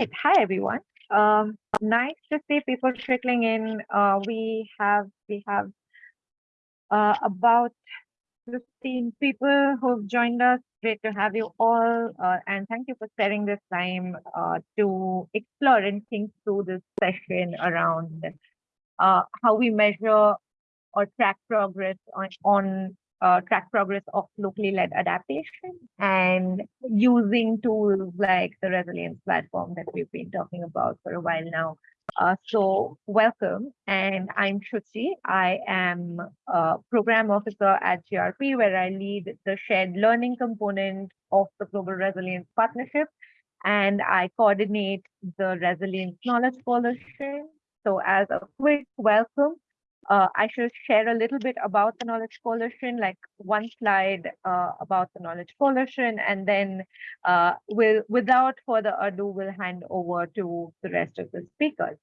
Hi, everyone. Um, nice to see people trickling in. Uh, we have we have uh, about 15 people who've joined us. Great to have you all. Uh, and thank you for sparing this time uh, to explore and think through this session around uh, how we measure or track progress on, on uh, track progress of locally led adaptation and using tools like the resilience platform that we've been talking about for a while now. Uh, so welcome, and I'm Shruti. I am a program officer at GRP, where I lead the shared learning component of the Global Resilience Partnership, and I coordinate the Resilience Knowledge Coalition. So as a quick welcome, uh, I shall share a little bit about the Knowledge Coalition, like one slide uh, about the Knowledge Coalition, and then uh, we'll, without further ado, we'll hand over to the rest of the speakers.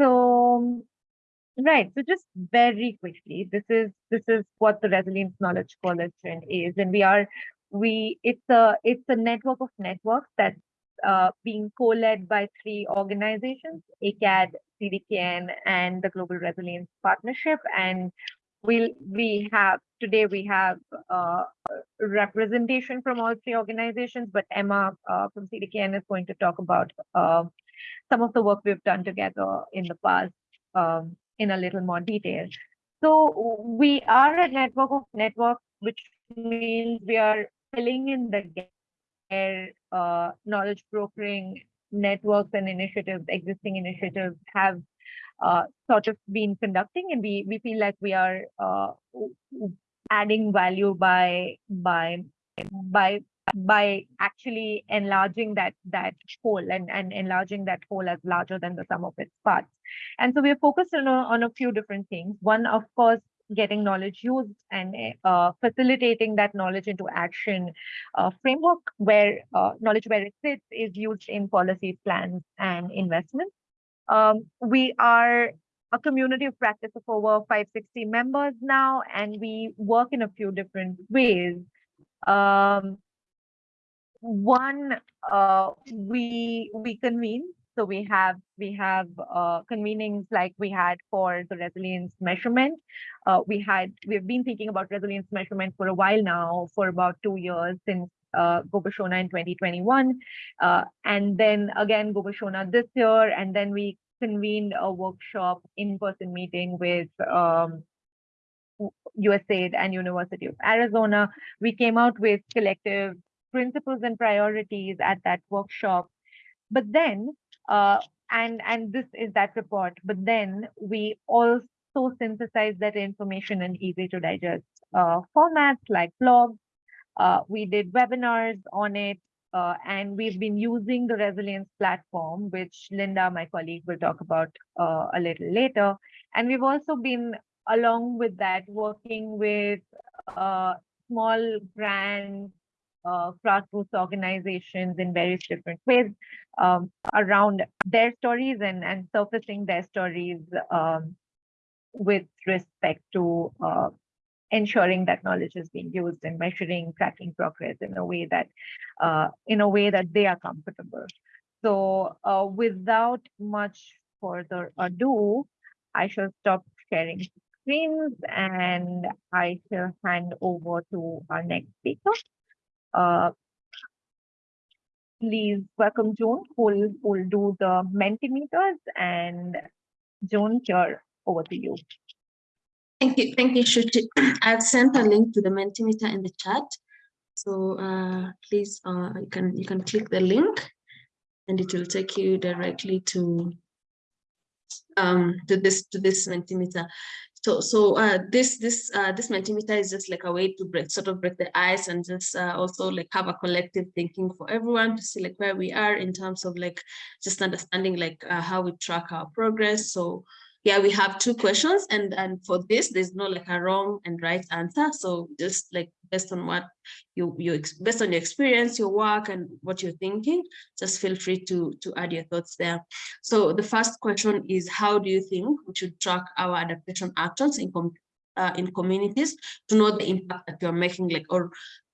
So, right, so just very quickly, this is this is what the Resilience Knowledge Coalition is, and we are we it's a it's a network of networks that's uh, being co-led by three organizations, ACAD, CDKN, and the Global Resilience Partnership. And we'll, we have, today we have uh, representation from all three organizations, but Emma uh, from CDKN is going to talk about uh, some of the work we've done together in the past um, in a little more detail. So we are a network of networks, which means we are filling in the gap uh, knowledge brokering networks and initiatives, existing initiatives have uh, sort of been conducting, and we we feel like we are uh, adding value by by by by actually enlarging that that whole and, and enlarging that whole as larger than the sum of its parts. And so we're focused on a, on a few different things. One, of course, getting knowledge used and uh, facilitating that knowledge into action uh, framework where uh, knowledge where it sits is used in policy plans and investments. Um, we are a community of practice of over 560 members now, and we work in a few different ways. Um, one, uh, we we convene so we have we have uh, convenings like we had for the resilience measurement. Uh, we had we've been thinking about resilience measurement for a while now, for about two years since uh, Gobeshona in 2021, uh, and then again Gobeshona this year, and then we convened a workshop in-person meeting with um, USAID and University of Arizona. We came out with collective principles and priorities at that workshop. But then uh, and and this is that report. But then we also synthesize that information in easy to digest uh, formats like blogs. Uh, we did webinars on it, uh, and we've been using the resilience platform, which Linda, my colleague, will talk about uh, a little later. And we've also been, along with that, working with uh, small brands uh, grassroots organizations in various different ways um, around their stories and, and surfacing their stories um, with respect to uh, ensuring that knowledge is being used and measuring, tracking progress in a way that uh, in a way that they are comfortable. So uh, without much further ado, I shall stop sharing screens and I shall hand over to our next speaker. Uh, please welcome Joan, who will, will do the Mentimeters. And Joan, here, over to you. Thank you, thank you, Shruti. I've sent a link to the Mentimeter in the chat. So uh, please, uh, you can you can click the link, and it will take you directly to um, to this to this Mentimeter. So, so uh, this this uh, this Mentimeter is just like a way to break, sort of break the ice and just uh, also like have a collective thinking for everyone to see like where we are in terms of like just understanding like uh, how we track our progress. So yeah, we have two questions and, and for this, there's no like a wrong and right answer. So just like based on what you, you based on your experience, your work and what you're thinking, just feel free to, to add your thoughts there. So the first question is, how do you think we should track our adaptation actions in, com uh, in communities to know the impact that you're making like, or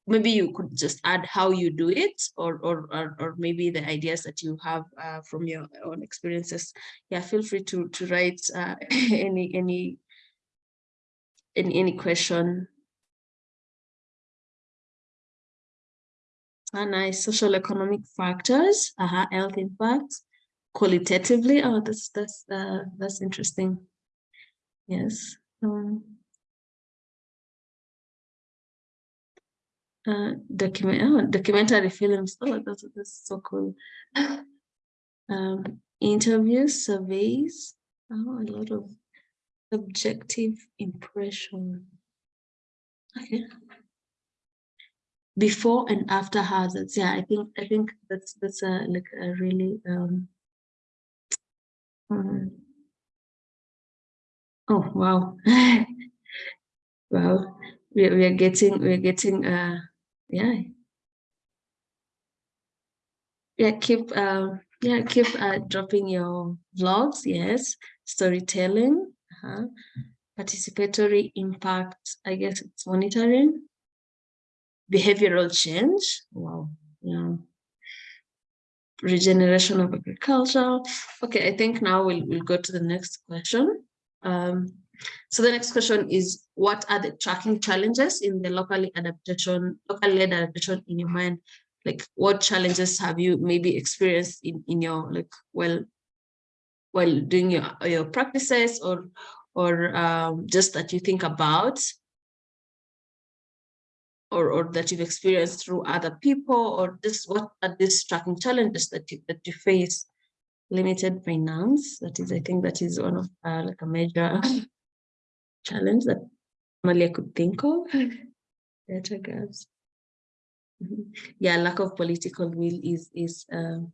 maybe you could just add how you do it or or or, or maybe the ideas that you have uh, from your own experiences. Yeah feel free to to write uh, any any any any question. Ah, nice social economic factors uh -huh, health impacts qualitatively. Oh that's that's uh, that's interesting. Yes um, uh, document oh, documentary films. Oh, that's, that's so cool. um, interviews, surveys. Oh, a lot of subjective impression. Okay. Before and after hazards. Yeah, I think I think that's that's a like a really um, um oh wow wow we, we are getting we're getting uh yeah. Yeah keep uh yeah keep uh dropping your vlogs yes. Storytelling uh -huh. participatory impact i guess it's monitoring. Behavioral change wow yeah. Regeneration of agriculture. Okay i think now we'll, we'll go to the next question. Um so the next question is, what are the tracking challenges in the locally adaptation, locally led adaptation in your mind? Like what challenges have you maybe experienced in, in your like well while doing your, your practices or or um, just that you think about or, or that you've experienced through other people or just what are these tracking challenges that you that you face limited finance that is i think that is one of uh, like a major challenge that normally I could think of. Data gaps. Mm-hmm. Yeah, lack of political will is is um,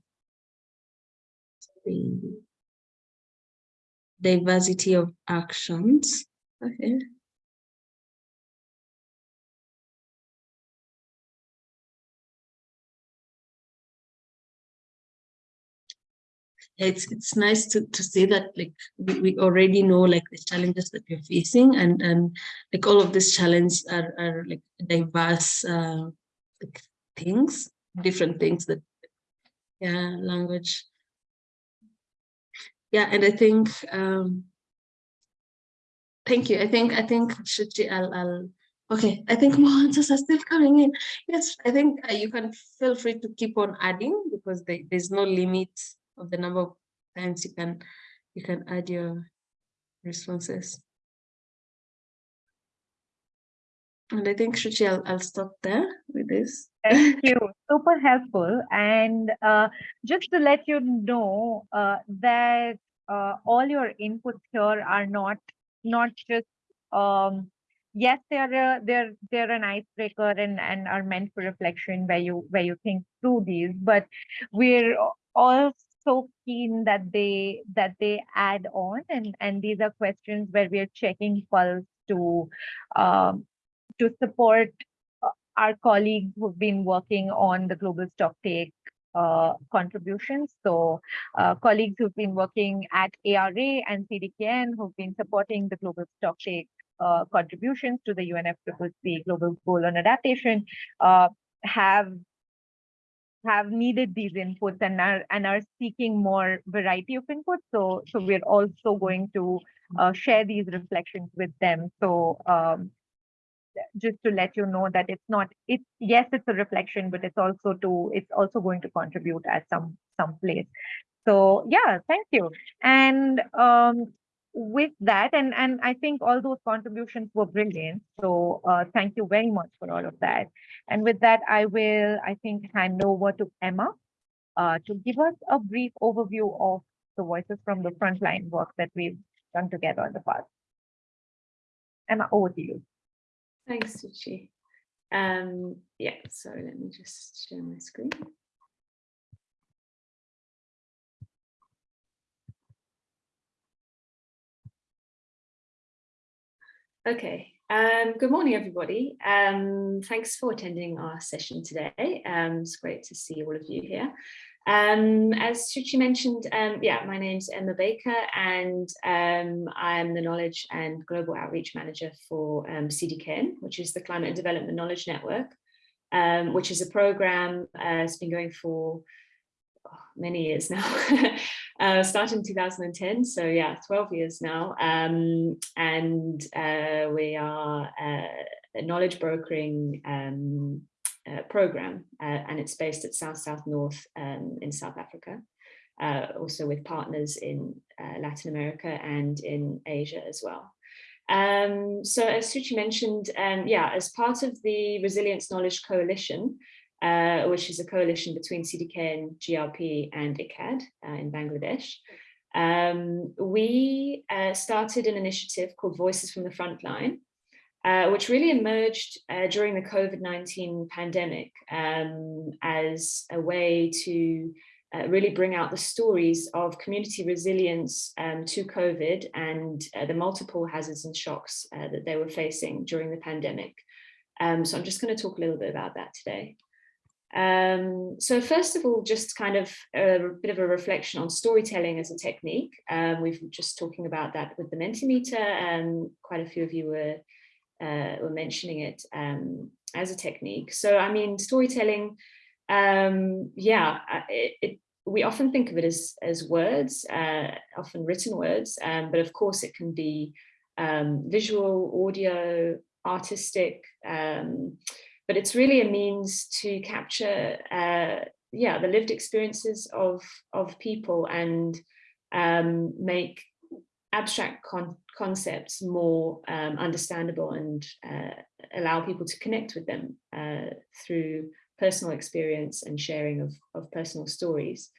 the diversity of actions. Okay. It's it's nice to to see that like we, we already know like the challenges that we're facing and and like all of these challenges are, are like diverse uh like things different things that yeah language. Yeah and i think um thank you. I think i think Shuchi, I'll, I'll okay i think more answers are still coming in. Yes i think uh, you can feel free to keep on adding because they, there's no limit of the number of times you can you can add your responses. And I think Shuchi, I'll, I'll stop there with this. Thank you. Super helpful. And uh, just to let you know uh, that uh, all your inputs here are not not just um, yes, they're they're they're an icebreaker and and are meant for reflection where you where you think through these, but we're also so keen that they that they add on and and these are questions where we are checking pulse to um, to support uh, our colleagues who've been working on the global stock take uh, contributions. So uh, colleagues who've been working at ARA and CDKN who've been supporting the global stock take uh, contributions to the UNFCCC Global Goal on Adaptation uh, have have needed these inputs and are and are seeking more variety of inputs. So so we're also going to uh, share these reflections with them. So um, just to let you know that it's not it's yes it's a reflection, but it's also to it's also going to contribute at some some place. So yeah, thank you. And um, with that, and, and I think all those contributions were brilliant. So uh, thank you very much for all of that. And with that, I will, I think, hand over to Emma uh, to give us a brief overview of the voices from the frontline work that we've done together in the past. Emma, over to you. Thanks, Suchi. Um, yeah, so let me just share my screen. Okay, um, good morning, everybody. Um, thanks for attending our session today. Um, it's great to see all of you here. Um, as Shuchi mentioned, um, yeah, my name's Emma Baker and um, I'm the Knowledge and Global Outreach Manager for um, CDKN, which is the Climate and Development Knowledge Network. which is a program uh, it's been going for oh, many years now, uh, in 2010. So yeah, 12 years now. Um, and uh, we are uh, a knowledge brokering um, uh, program, uh, and it's based at South South North um, in South Africa. Uh, also with partners in Latin America and in Asia as well. Um, so as Suchi mentioned, um, yeah, as part of the Resilience Knowledge Coalition, uh, which is a coalition between CDK and GRP and ICAD uh, in Bangladesh, um, we uh, started an initiative called Voices from the Frontline, uh, which really emerged uh, during the COVID-19 pandemic um, as a way to uh, really bring out the stories of community resilience um, to COVID and uh, the multiple hazards and shocks uh, that they were facing during the pandemic. Um, so I'm just going to talk a little bit about that today. Um, so first of all, just kind of a bit of a reflection on storytelling as a technique. Um, we've just talking about that with the Mentimeter and quite a few of you were, uh, were mentioning it um, as a technique. So I mean, storytelling, um, yeah, it, it, we often think of it as, as words, uh, often written words, um, but of course it can be um, visual, audio, artistic, um, but it's really a means to capture, uh, yeah, the lived experiences of, of people and um, make abstract con concepts more um, understandable and uh, allow people to connect with them uh, through personal experience and sharing of, of personal stories.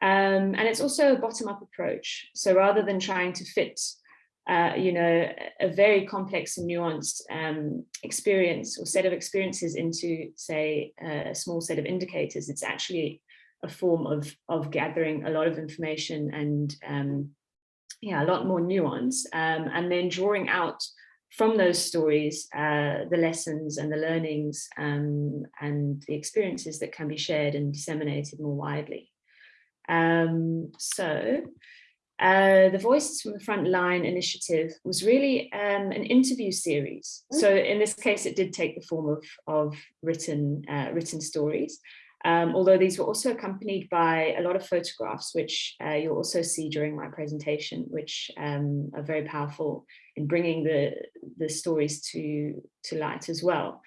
Um, and it's also a bottom-up approach. So rather than trying to fit, uh, you know, a very complex and nuanced um, experience or set of experiences into, say, a small set of indicators, it's actually a form of, of gathering a lot of information and, um, yeah, a lot more nuance, um, and then drawing out from those stories, uh, the lessons and the learnings um, and the experiences that can be shared and disseminated more widely. Um, so uh, the Voices from the Frontline initiative was really um, an interview series. So in this case, it did take the form of, of written, uh, written stories. Um, although these were also accompanied by a lot of photographs, which uh, you'll also see during my presentation, which um, are very powerful in bringing the, the stories to, to light as well.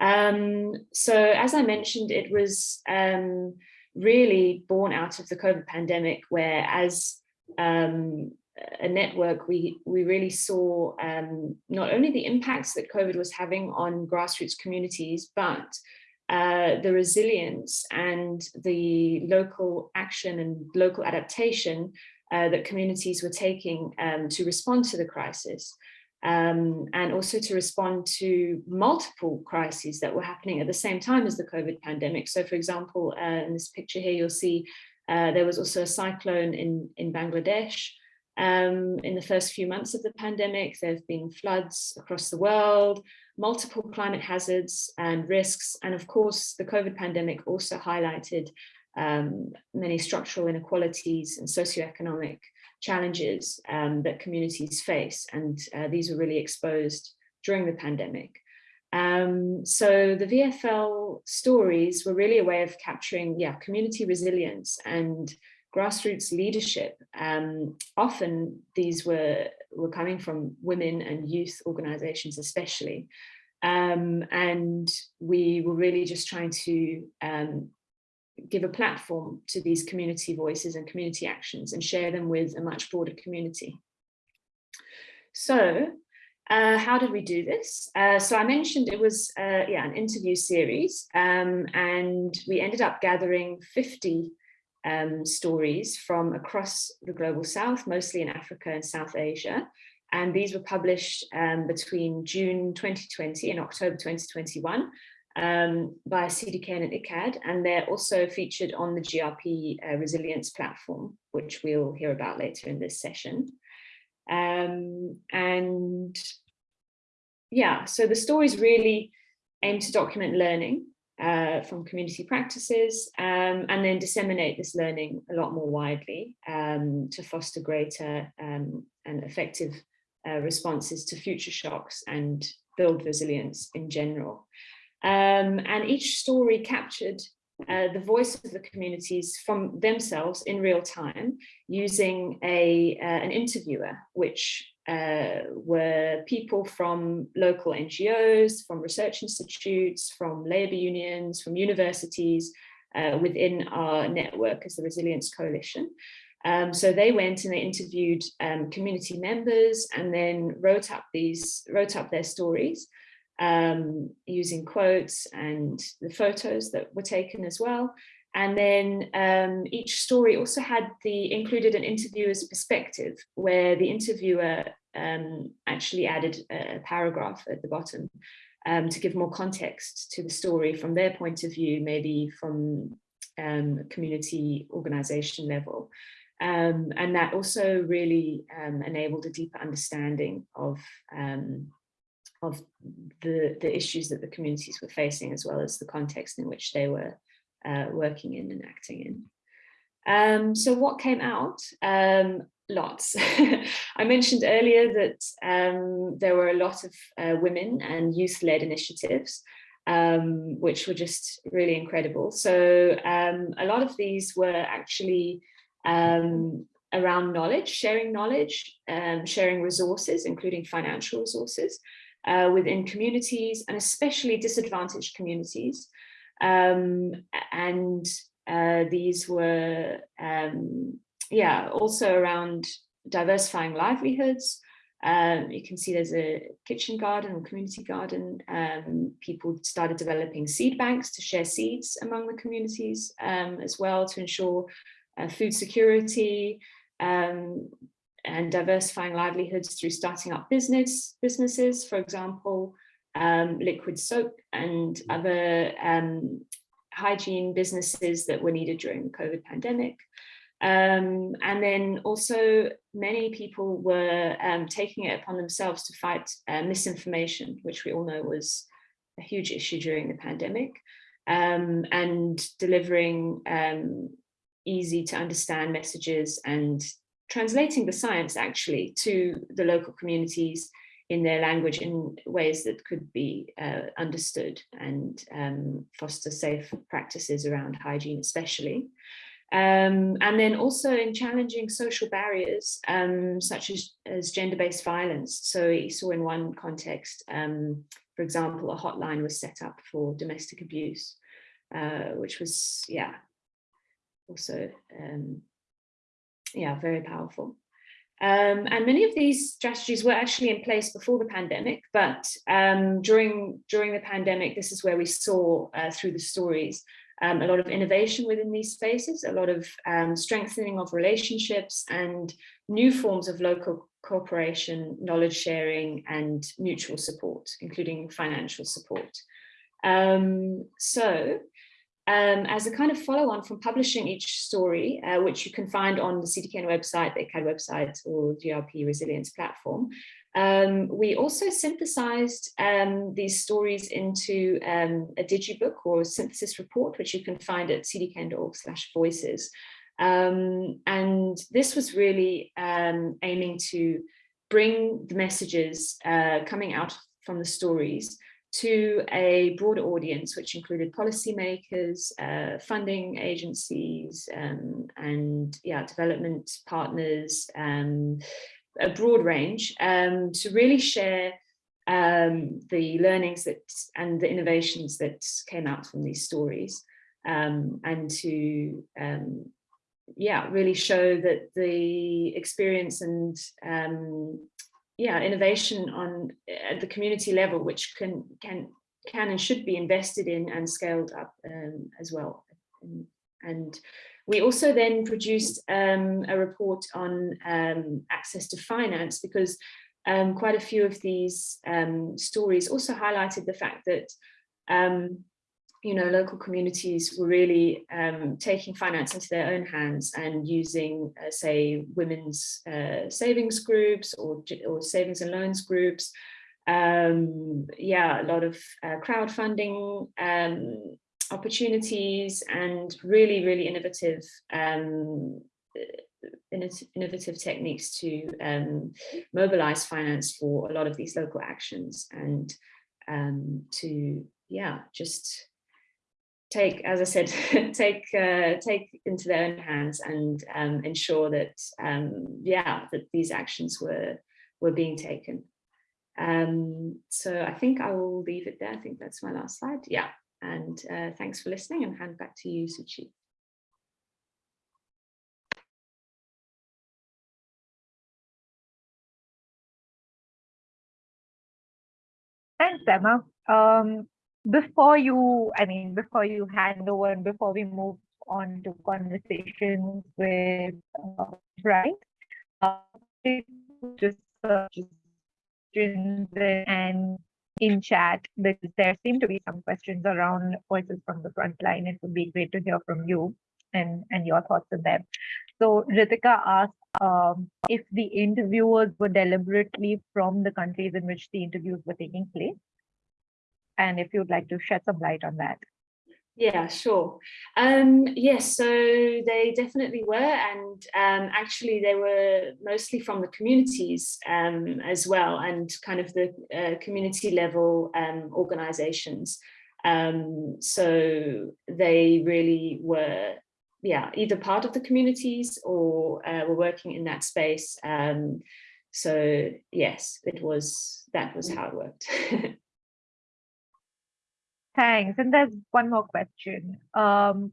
Um, so as I mentioned, it was um, really born out of the COVID pandemic, where as um, a network, we, we really saw um, not only the impacts that COVID was having on grassroots communities, but uh, the resilience and the local action and local adaptation uh, that communities were taking um, to respond to the crisis. Um, and also to respond to multiple crises that were happening at the same time as the COVID pandemic. So for example, uh, in this picture here, you'll see uh, there was also a cyclone in, in Bangladesh. Um, in the first few months of the pandemic, there have been floods across the world, multiple climate hazards and risks. And of course, the COVID pandemic also highlighted um, many structural inequalities and socioeconomic challenges um, that communities face. And uh, these were really exposed during the pandemic. Um, so the VFL stories were really a way of capturing yeah, community resilience and grassroots leadership. Um, often these were, were coming from women and youth organizations especially. Um, and we were really just trying to um, give a platform to these community voices and community actions and share them with a much broader community. So uh, how did we do this? Uh, so I mentioned it was uh, yeah an interview series um, and we ended up gathering 50 um, stories from across the global south, mostly in Africa and South Asia. And these were published um, between June 2020 and October 2021 um, by CDK and ICAD. And they're also featured on the GRP uh, resilience platform, which we'll hear about later in this session. Um, and yeah, so the stories really aim to document learning uh, from community practices um, and then disseminate this learning a lot more widely um, to foster greater um, and effective uh, responses to future shocks and build resilience in general. Um, and each story captured uh, the voice of the communities from themselves in real time using a uh, an interviewer, which uh, were people from local NGOs, from research institutes, from labour unions, from universities uh, within our network as the Resilience Coalition. Um, so they went and they interviewed um, community members and then wrote up these, wrote up their stories um, using quotes and the photos that were taken as well. And then um, each story also had the included an interviewer's perspective where the interviewer um, actually added a paragraph at the bottom um, to give more context to the story from their point of view, maybe from um, community organization level. Um, and that also really um, enabled a deeper understanding of of the, the issues that the communities were facing, as well as the context in which they were uh, working in and acting in. Um, so what came out? Um, lots. I mentioned earlier that um, there were a lot of uh, women and youth-led initiatives, um, which were just really incredible. So um, a lot of these were actually um, around knowledge, sharing knowledge, sharing resources, including financial resources, uh, within communities and especially disadvantaged communities. Um, and uh, these were, um, yeah, also around diversifying livelihoods. Um, you can see there's a kitchen garden or community garden. Um, people started developing seed banks to share seeds among the communities um, as well to ensure uh, food security. Um, and diversifying livelihoods through starting up business businesses, for example, um, liquid soap and other um, hygiene businesses that were needed during the COVID pandemic. Um, and then also many people were um, taking it upon themselves to fight uh, misinformation, which we all know was a huge issue during the pandemic, um, and delivering um, easy to understand messages and translating the science actually to the local communities in their language in ways that could be uh, understood and um, foster safe practices around hygiene especially. Um, and then also in challenging social barriers um, such as, as gender-based violence. So you saw in one context, um, for example, a hotline was set up for domestic abuse, uh, which was, yeah, also um, yeah, very powerful. Um, and many of these strategies were actually in place before the pandemic, but um, during, during the pandemic, this is where we saw uh, through the stories um, a lot of innovation within these spaces, a lot of um, strengthening of relationships and new forms of local cooperation, knowledge sharing and mutual support, including financial support. Um, so um, as a kind of follow on from publishing each story, uh, which you can find on the CDKN website, the ICCAD website or GRP resilience platform, um, we also synthesized um, these stories into um, a digibook or synthesis report, which you can find at cdkn.org slash voices. Um, and this was really um, aiming to bring the messages uh, coming out from the stories to a broader audience, which included policymakers, uh, funding agencies, um, and yeah, development partners, um, a broad range, um, to really share um, the learnings that and the innovations that came out from these stories, um, and to um, yeah, really show that the experience and yeah, innovation on at the community level, which can can can and should be invested in and scaled up um, as well. And, and, we also then produced um, a report on um, access to finance because um, quite a few of these um, stories also highlighted the fact that um, you know, local communities were really um, taking finance into their own hands and using, uh, say, women's uh, savings groups or, or savings and loans groups. Um, yeah, a lot of uh, crowdfunding um, opportunities and really, really innovative um, innovative techniques to um, mobilize finance for a lot of these local actions and um, to yeah, just take, as I said, take uh, take into their own hands and um, ensure that um, yeah that these actions were were being taken. Um, so I think I will leave it there. I think that's my last slide. Yeah, and uh, thanks for listening and hand back to you, Suchi. Thanks, Emma. Um, before you, I mean, before you hand over and before we move on to conversations with uh, just uh, just questions and in chat because there seem to be some questions around voices from the front line. It would be great to hear from you and and your thoughts on them. So Ritika asked um, if the interviewers were deliberately from the countries in which the interviews were taking place. And if you'd like to shed some light on that. Yeah, sure. Um, yes, so they definitely were, and um, actually they were mostly from the communities um, as well, and kind of the uh, community level um, organizations. Um, so they really were, yeah, either part of the communities or uh, were working in that space. Um, so yes, it was that was how it worked. Thanks. And there's one more question. Um,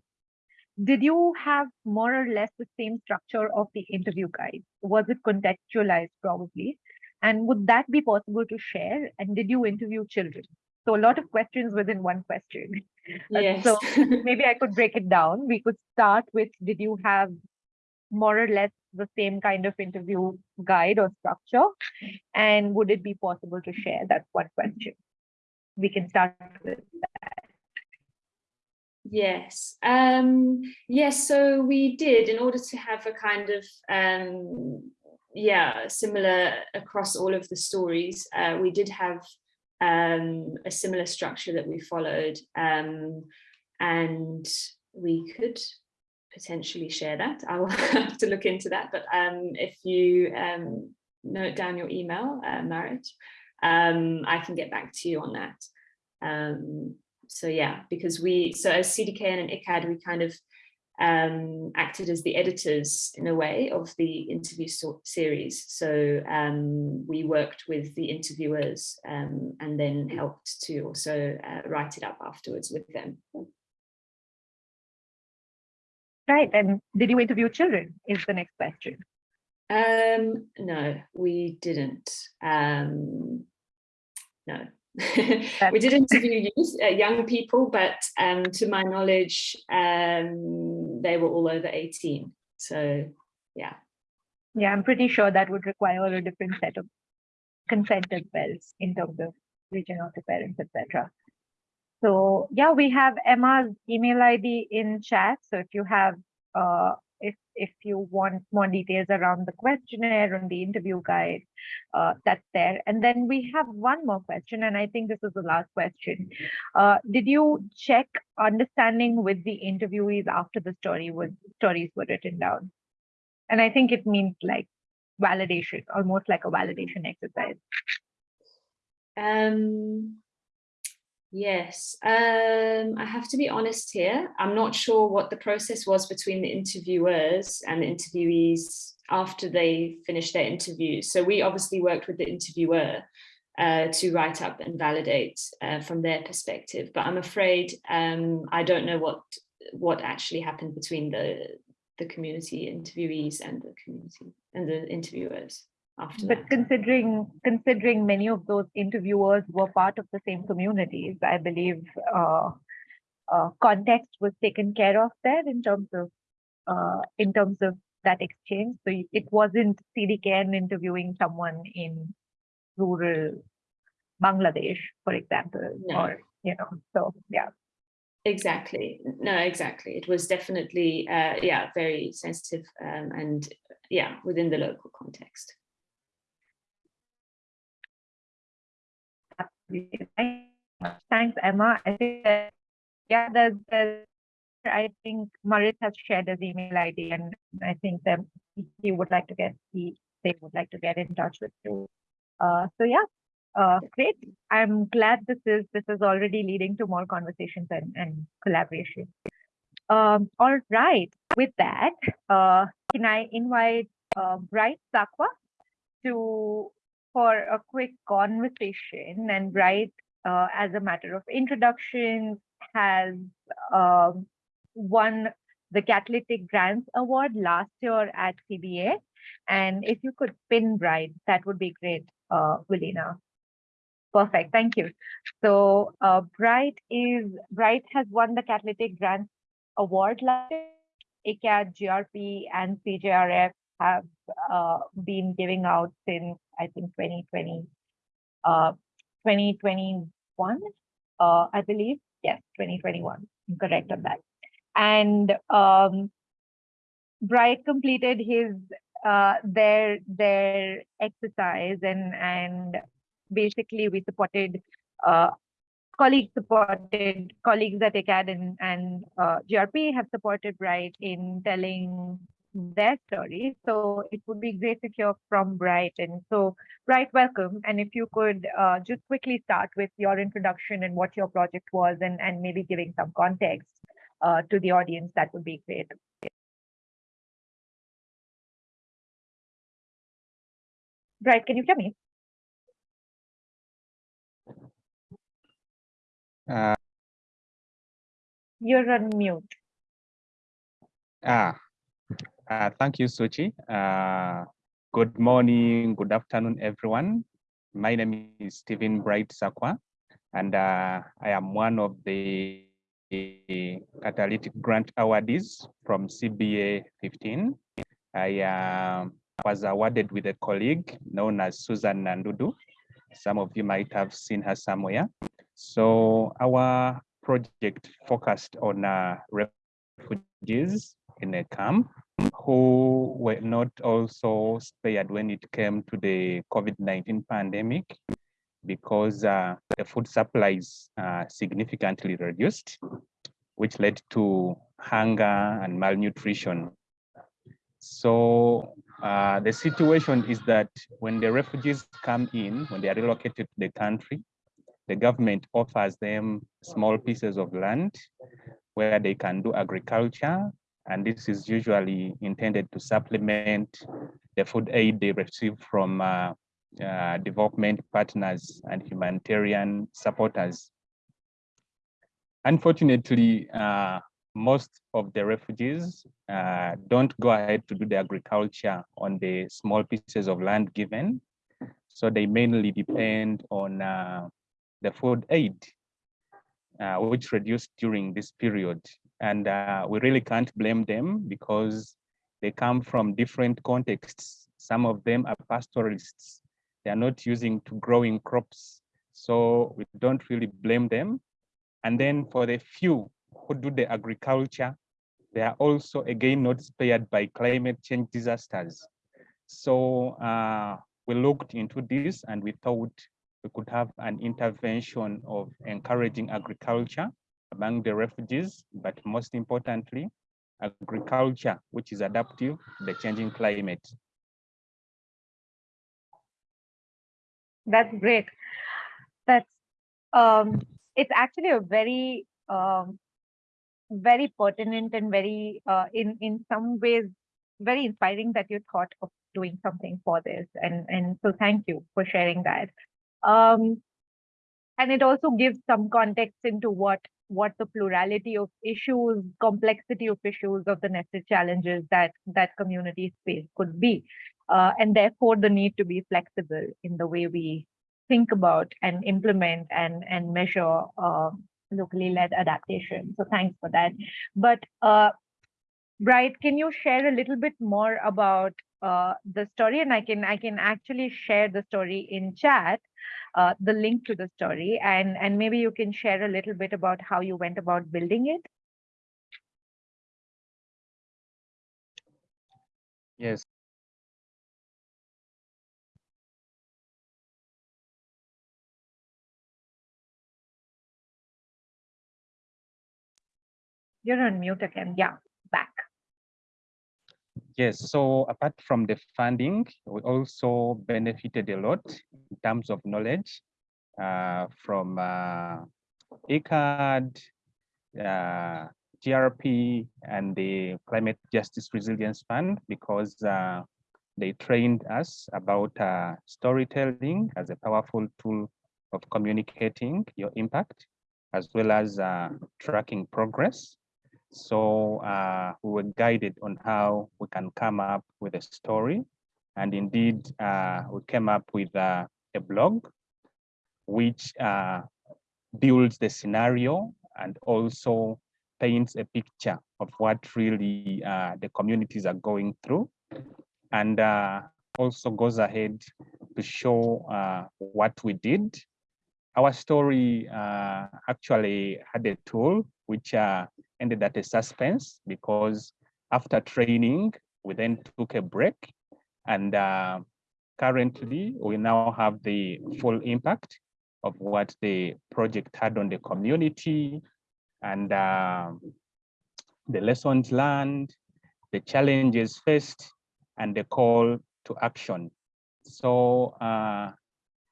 did you have more or less the same structure of the interview guide? Was it contextualized probably? And would that be possible to share? And did you interview children? So a lot of questions within one question. Uh, yes. So maybe I could break it down. We could start with, did you have more or less the same kind of interview guide or structure? And would it be possible to share? That's one question. We can start with that. Yes, um, yes, so we did in order to have a kind of, um, yeah, similar across all of the stories, uh, we did have um, a similar structure that we followed um, and we could potentially share that. I will have to look into that, but um, if you um, note down your email, uh, Marit, um, I can get back to you on that. Um, so yeah, because we, so as CDKN and ICAD, we kind of um, acted as the editors in a way of the interview so series. So um, we worked with the interviewers um, and then helped to also uh, write it up afterwards with them. Right. And did you interview children is the next question. Um, no, we didn't. Um, no, we did interview youth, uh, young people, but um, to my knowledge, um, they were all over 18. So, yeah. Yeah, I'm pretty sure that would require a different set of consent as well in terms of reaching out to parents, etc. So yeah, we have Emma's email ID in chat. So if you have uh, if if you want more details around the questionnaire and the interview guide, uh, that's there. And then we have one more question, and I think this is the last question. Uh, did you check understanding with the interviewees after the story was stories were written down? And I think it means like validation, almost like a validation exercise. Um, Yes, um, I have to be honest here. I'm not sure what the process was between the interviewers and the interviewees after they finished their interview. So we obviously worked with the interviewer uh, to write up and validate uh, from their perspective. But I'm afraid um, I don't know what what actually happened between the the community interviewees and the community and the interviewers after but that. considering considering many of those interviewers were part of the same communities i believe uh, uh, context was taken care of there in terms of uh, in terms of that exchange so it wasn't cdkn interviewing someone in rural bangladesh for example No. or you know so yeah Exactly. No, exactly. It was definitely, uh, yeah, very sensitive um, and yeah, within the local context. Thanks, Emma. I think that, yeah, there's, there's, I think Marit has shared his email ID and I think that he would like to get, he, they would like to get in touch with you. Uh, so yeah, Uh, great. I'm glad this is this is already leading to more conversations and, and collaboration. Um, all right. With that, uh, can I invite uh, Bright Sakwa to for a quick conversation? And Bright, uh, as a matter of introduction, has um, won the Catalytic Grants Award last year at CBA. And if you could pin Bright, that would be great, uh. Perfect, thank you. So uh, Bright is Bright has won the Catalytic Grants Award last year. ACAD, GRP, and CJRF have uh, been giving out since I think 2020, uh, 2021, uh, I believe. Yes, 2021. I'm correct on that. And um, Bright completed his uh, their their exercise and and basically we supported uh, colleagues supported colleagues at ACAD and, and uh, GRP have supported Bright in telling their story. So it would be great to hear from Brighton. So Bright, welcome. And if you could uh, just quickly start with your introduction and what your project was and, and maybe giving some context uh, to the audience, that would be great. Bright, can you hear me? Uh, You're on mute. ah, uh, thank you, Suchi. Uh, good morning, good afternoon, everyone. My name is Stephen Bright Sakwa, and uh, I am one of the catalytic grant awardees from CBA 15. I uh, was awarded with a colleague known as Susan Nandudu. Some of you might have seen her somewhere. So our project focused on uh, refugees in a camp who were not also spared when it came to the COVID-19 pandemic because uh, the food supplies uh, significantly reduced, which led to hunger and malnutrition. So uh, the situation is that when the refugees come in, when they are relocated to the country, the government offers them small pieces of land where they can do agriculture. And this is usually intended to supplement the food aid they receive from uh, uh, development partners and humanitarian supporters. Unfortunately, uh, most of the refugees uh, don't go ahead to do the agriculture on the small pieces of land given. So they mainly depend on uh, the food aid, uh, which reduced during this period. And uh, we really can't blame them because they come from different contexts. Some of them are pastoralists. They are not using to growing crops. So we don't really blame them. And then for the few who do the agriculture, they are also again not spared by climate change disasters. So uh, we looked into this and we thought we could have an intervention of encouraging agriculture among the refugees, but most importantly, agriculture, which is adaptive to the changing climate. That's great. That's um, it's actually a very um, very pertinent and very uh, in in some ways very inspiring that you thought of doing something for this and and so thank you for sharing that um, and it also gives some context into what what the plurality of issues, complexity of issues of the nested challenges that that community space could be. Uh, and therefore the need to be flexible in the way we think about and implement and, and measure uh, locally led adaptation. So thanks for that. But uh, Bright, can you share a little bit more about uh, the story? And I can I can actually share the story in chat uh, the link to the story and, and maybe you can share a little bit about how you went about building it. Yes. You're on mute again. Yeah. Yes, so apart from the funding, we also benefited a lot in terms of knowledge uh, from uh, ICAD, uh, GRP, and the Climate Justice Resilience Fund because uh, they trained us about uh, storytelling as a powerful tool of communicating your impact, as well as uh, tracking progress. So uh, we were guided on how we can come up with a story. And indeed, uh, we came up with uh, a blog, which uh, builds the scenario and also paints a picture of what really uh, the communities are going through. And uh, also goes ahead to show what we did. Our story actually had a tool which uh, ended at a suspense because after training, we then took a break and uh, currently we now have the full impact of what the project had on the community and uh, the lessons learned, the challenges faced, and the call to action. So uh,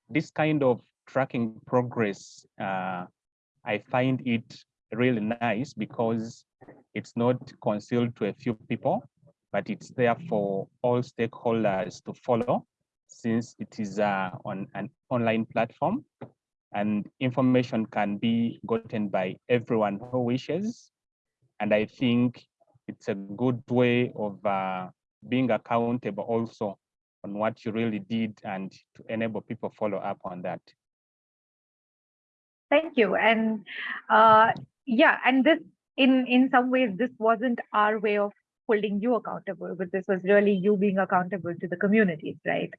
this kind of tracking progress, uh, I find it really nice because it's not concealed to a few people, but it's there for all stakeholders to follow since it is uh, on an online platform and information can be gotten by everyone who wishes. And I think it's a good way of uh, being accountable also on what you really did and to enable people follow up on that. Thank you. And uh, yeah, and this in in some ways this wasn't our way of holding you accountable, but this was really you being accountable to the communities, right?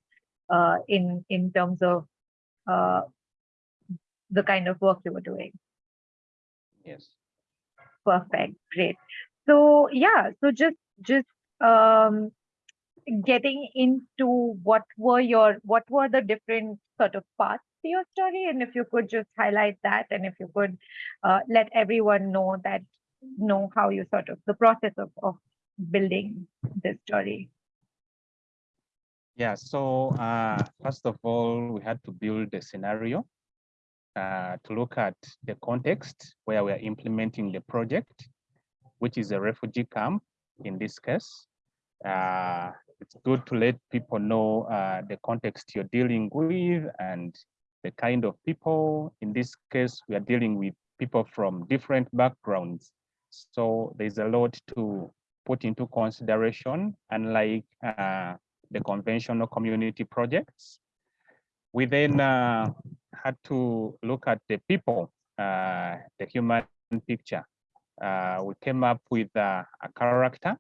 Uh, in in terms of uh, the kind of work you were doing. Yes. Perfect, great. So yeah, so just just um, getting into what were your what were the different sort of parts to your story, and if you could just highlight that, and if you could uh, let everyone know that know how you sort of the process of of building this story. Yeah, so uh, first of all, we had to build a scenario uh, to look at the context where we are implementing the project, which is a refugee camp in this case. Uh, it's good to let people know uh, the context you're dealing with and the kind of people. In this case, we are dealing with people from different backgrounds. So there's a lot to put into consideration, unlike uh, the conventional community projects. We then uh, had to look at the people, uh, the human picture. Uh, we came up with uh, a character.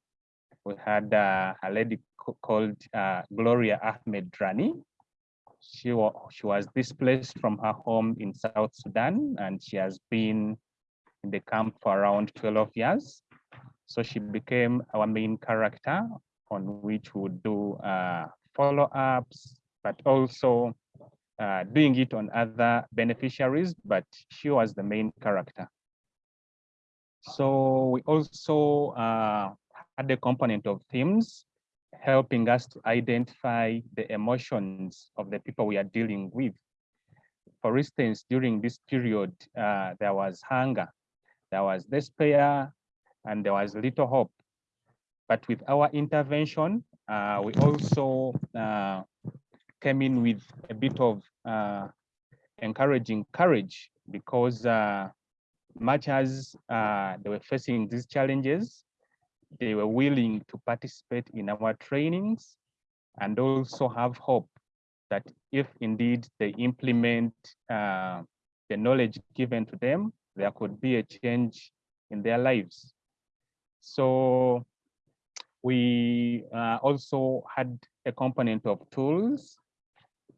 We had uh, a lady called uh, Gloria Ahmed Rani. She, wa she was displaced from her home in South Sudan and she has been in the camp for around 12 years. So she became our main character on which we would do uh, follow-ups, but also uh, doing it on other beneficiaries, but she was the main character. So we also uh, had a component of themes helping us to identify the emotions of the people we are dealing with. For instance, during this period, uh, there was hunger, there was despair, and there was little hope. But with our intervention, uh, we also uh, came in with a bit of uh, encouraging courage because uh, much as uh, they were facing these challenges, they were willing to participate in our trainings and also have hope that if indeed they implement uh, the knowledge given to them, there could be a change in their lives. So we uh, also had a component of tools.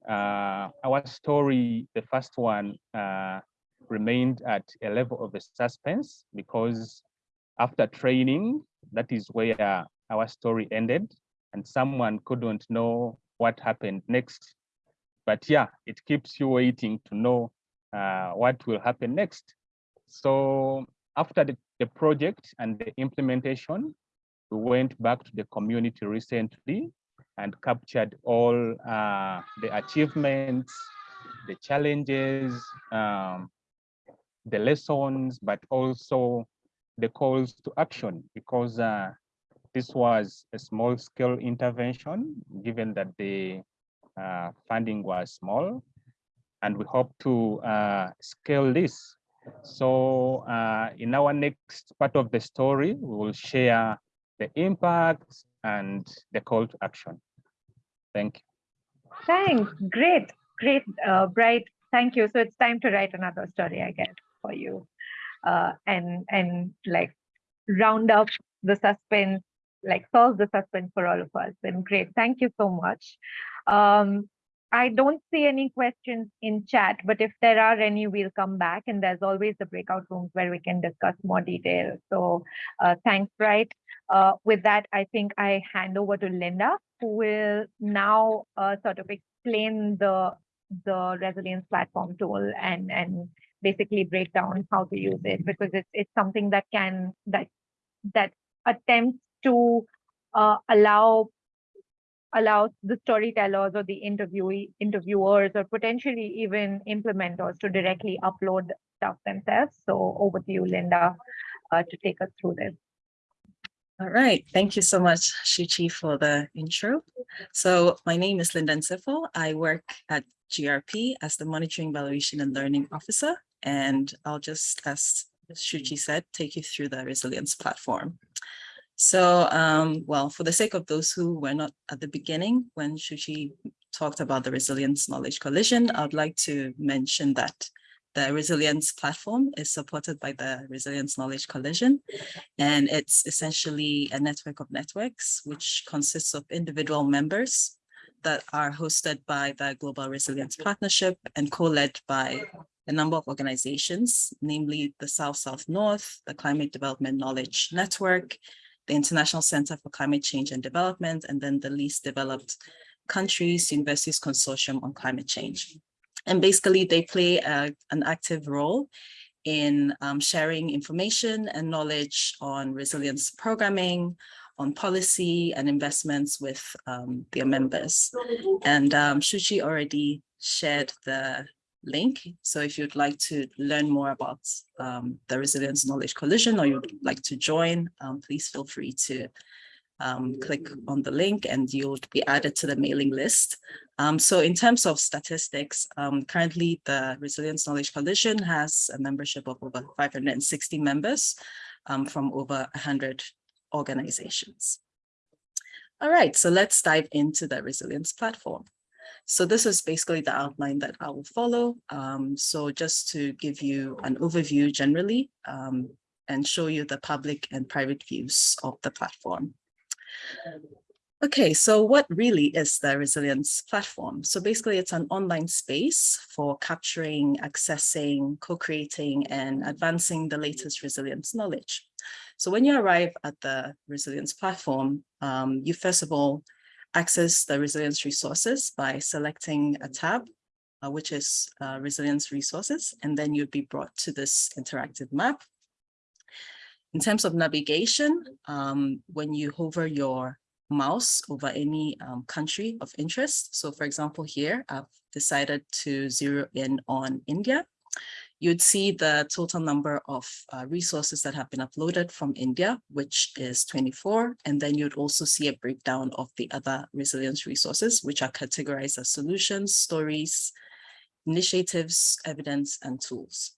Uh, our story, the first one, uh, remained at a level of a suspense because after training, that is where our story ended and someone couldn't know what happened next. But yeah, it keeps you waiting to know uh, what will happen next. So after the, the project and the implementation, we went back to the community recently and captured all uh, the achievements, the challenges, um, the lessons, but also the calls to action because uh, this was a small scale intervention given that the uh, funding was small and we hope to uh, scale this. So uh, in our next part of the story, we will share the impacts and the call to action. Thank you. Thanks. Great, great, uh, Bright. Thank you. So it's time to write another story, I guess, for you, uh, and and like round up the suspense, like solve the suspense for all of us. And great, thank you so much. Um, I don't see any questions in chat, but if there are any, we'll come back. And there's always the breakout rooms where we can discuss more details. So uh, thanks, right? Uh, with that, I think I hand over to Linda, who will now uh, sort of explain the the resilience platform tool and and basically break down how to use it because it's it's something that can that that attempts to uh, allow allows the storytellers or the interviewee interviewers or potentially even implementers to directly upload stuff themselves. So over to you, Linda, uh, to take us through this. All right, thank you so much, Shuchi, for the intro. So my name is Linda Nsifo. I work at GRP as the Monitoring, Evaluation and Learning Officer, and I'll just, as Shuchi said, take you through the resilience platform. So, um, well, for the sake of those who were not at the beginning, when Shuchi talked about the Resilience Knowledge Coalition, I'd like to mention that the resilience platform is supported by the Resilience Knowledge Coalition, and it's essentially a network of networks, which consists of individual members that are hosted by the Global Resilience Partnership and co-led by a number of organizations, namely the South-South North, the Climate Development Knowledge Network, the International Center for Climate Change and Development, and then the least developed countries, universities consortium on climate change. And basically they play a, an active role in um, sharing information and knowledge on resilience programming, on policy and investments with um, their members. And um, Shuchi already shared the link. So if you'd like to learn more about um, the Resilience Knowledge Coalition or you'd like to join, um, please feel free to um, click on the link and you'll be added to the mailing list. Um, so in terms of statistics, um, currently the Resilience Knowledge Coalition has a membership of over 560 members um, from over 100 organizations. All right, so let's dive into the resilience platform. So this is basically the outline that I will follow. Um, so just to give you an overview generally um, and show you the public and private views of the platform. Okay, so what really is the resilience platform? So basically it's an online space for capturing, accessing, co-creating and advancing the latest resilience knowledge. So when you arrive at the resilience platform, um, you first of all access the resilience resources by selecting a tab, uh, which is uh, resilience resources, and then you'd be brought to this interactive map. In terms of navigation, um, when you hover your mouse over any um, country of interest, so for example here, I've decided to zero in on India, you'd see the total number of uh, resources that have been uploaded from India, which is 24. And then you'd also see a breakdown of the other resilience resources, which are categorized as solutions, stories, initiatives, evidence, and tools.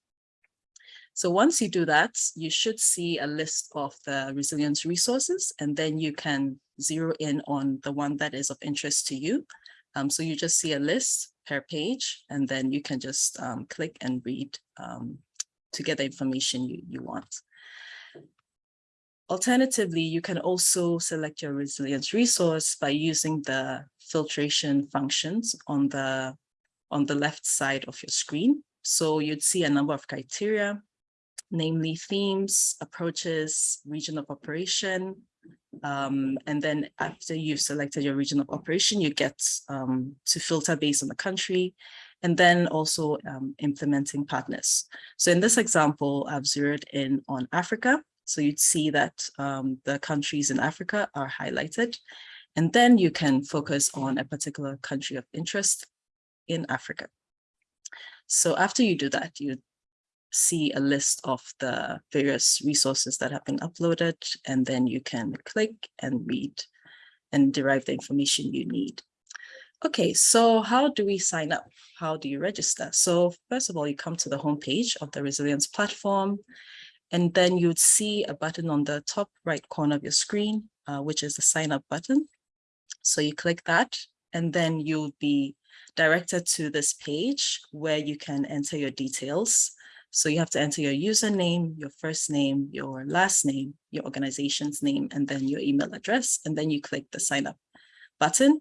So once you do that, you should see a list of the resilience resources, and then you can zero in on the one that is of interest to you. Um, so you just see a list per page, and then you can just um, click and read um, to get the information you, you want. Alternatively, you can also select your resilience resource by using the filtration functions on the, on the left side of your screen. So you'd see a number of criteria, namely themes, approaches, region of operation, um, and then after you've selected your region of operation, you get um, to filter based on the country and then also um, implementing partners. So in this example, I've zeroed in on Africa So you'd see that um, the countries in Africa are highlighted. And then you can focus on a particular country of interest in Africa. So after you do that, you see a list of the various resources that have been uploaded, and then you can click and read and derive the information you need. Okay, so how do we sign up? How do you register? So first of all, you come to the homepage of the Resilience platform, and then you'd see a button on the top right corner of your screen, uh, which is the sign up button. So you click that, and then you'll be directed to this page where you can enter your details. So you have to enter your username, your first name, your last name, your organization's name, and then your email address. And then you click the sign up button,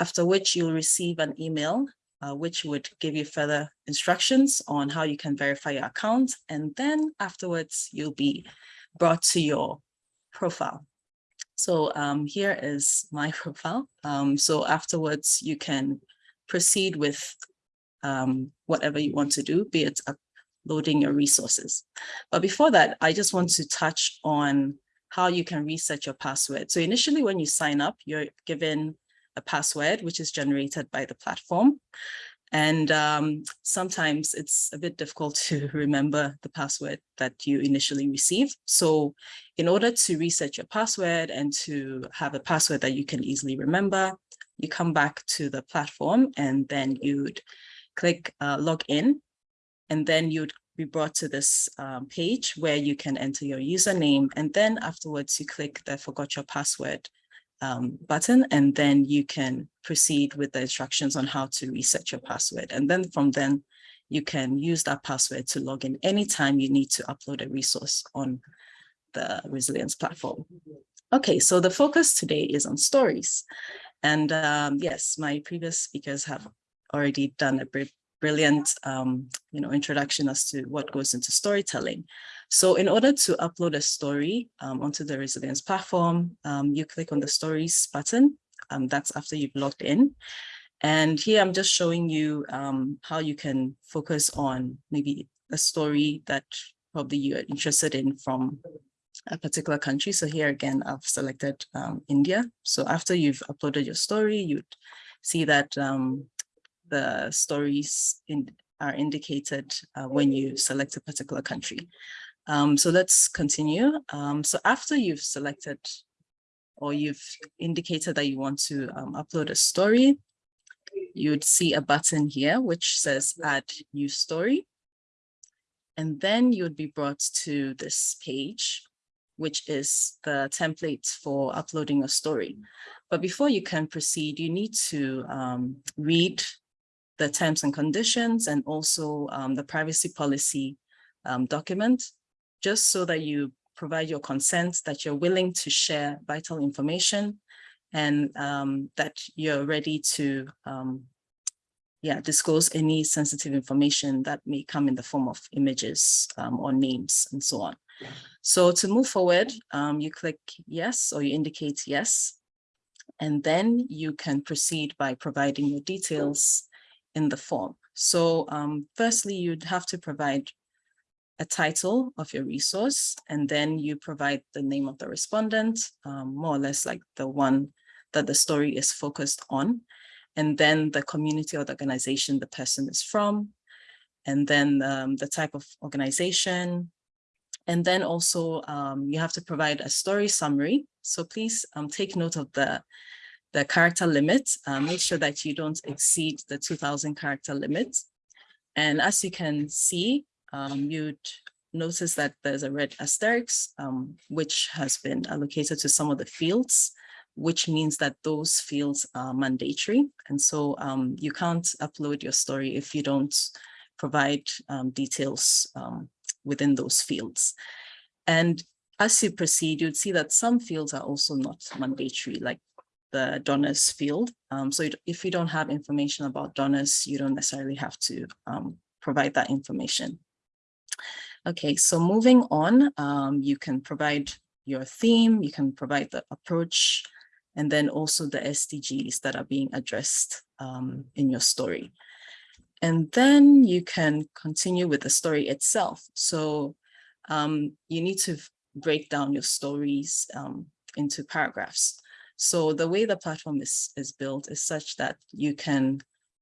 after which you'll receive an email, uh, which would give you further instructions on how you can verify your account. And then afterwards, you'll be brought to your profile. So um, here is my profile. Um, so afterwards, you can proceed with um, whatever you want to do, be it uploading your resources. But before that, I just want to touch on how you can reset your password. So initially, when you sign up, you're given a password, which is generated by the platform. And um, sometimes it's a bit difficult to remember the password that you initially received. So in order to reset your password and to have a password that you can easily remember, you come back to the platform and then you'd click uh, log in and then you'd be brought to this um, page where you can enter your username and then afterwards you click the forgot your password um, button and then you can proceed with the instructions on how to reset your password and then from then you can use that password to log in anytime you need to upload a resource on the resilience platform. Okay, so the focus today is on stories. And um, yes, my previous speakers have already done a br brilliant um, you know, introduction as to what goes into storytelling. So in order to upload a story um, onto the Resilience platform, um, you click on the stories button. Um, that's after you've logged in. And here I'm just showing you um, how you can focus on maybe a story that probably you're interested in from a particular country. So here again, I've selected um, India. So after you've uploaded your story, you'd see that um, the stories in, are indicated uh, when you select a particular country. Um, so let's continue. Um, so after you've selected or you've indicated that you want to um, upload a story, you'd see a button here which says add new story. And then you'd be brought to this page which is the template for uploading a story. But before you can proceed, you need to um, read the terms and conditions and also um, the privacy policy um, document, just so that you provide your consent that you're willing to share vital information and um, that you're ready to um, yeah, disclose any sensitive information that may come in the form of images um, or names and so on. So to move forward, um, you click yes, or you indicate yes, and then you can proceed by providing your details in the form. So um, firstly, you'd have to provide a title of your resource, and then you provide the name of the respondent, um, more or less like the one that the story is focused on, and then the community or the organization the person is from, and then um, the type of organization, and then also um, you have to provide a story summary. So please um, take note of the, the character limit. Uh, make sure that you don't exceed the 2000 character limit. And as you can see, um, you'd notice that there's a red asterisk, um, which has been allocated to some of the fields, which means that those fields are mandatory. And so um, you can't upload your story if you don't provide um, details um, within those fields. And as you proceed, you'd see that some fields are also not mandatory, like the donors field. Um, so if you don't have information about donors, you don't necessarily have to um, provide that information. Okay, so moving on, um, you can provide your theme, you can provide the approach, and then also the SDGs that are being addressed um, in your story. And then you can continue with the story itself. So um, you need to break down your stories um, into paragraphs. So the way the platform is, is built is such that you can